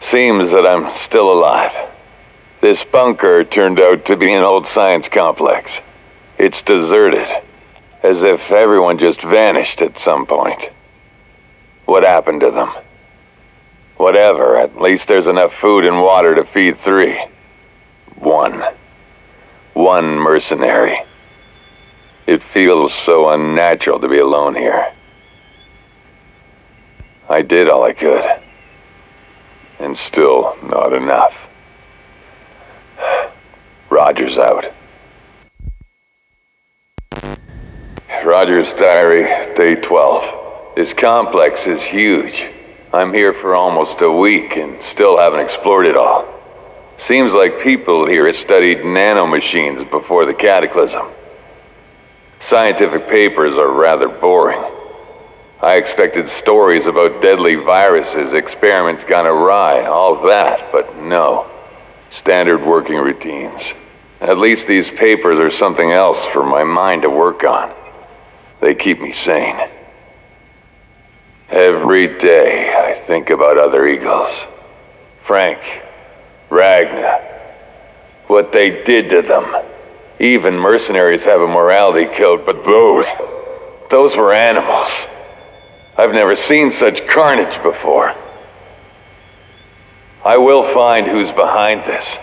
Seems that I'm still alive. This bunker turned out to be an old science complex. It's deserted, as if everyone just vanished at some point. What happened to them? Whatever, at least there's enough food and water to feed three. One. One mercenary. It feels so unnatural to be alone here. I did all I could. And still not enough. Rogers out. Rogers Diary, day 12. This complex is huge. I'm here for almost a week and still haven't explored it all. Seems like people here have studied nanomachines before the cataclysm. Scientific papers are rather boring. I expected stories about deadly viruses, experiments gone awry, all that, but no. Standard working routines. At least these papers are something else for my mind to work on. They keep me sane. Every day I think about other Eagles. Frank, Ragna, what they did to them. Even mercenaries have a morality code, but those, those were animals. I've never seen such carnage before. I will find who's behind this.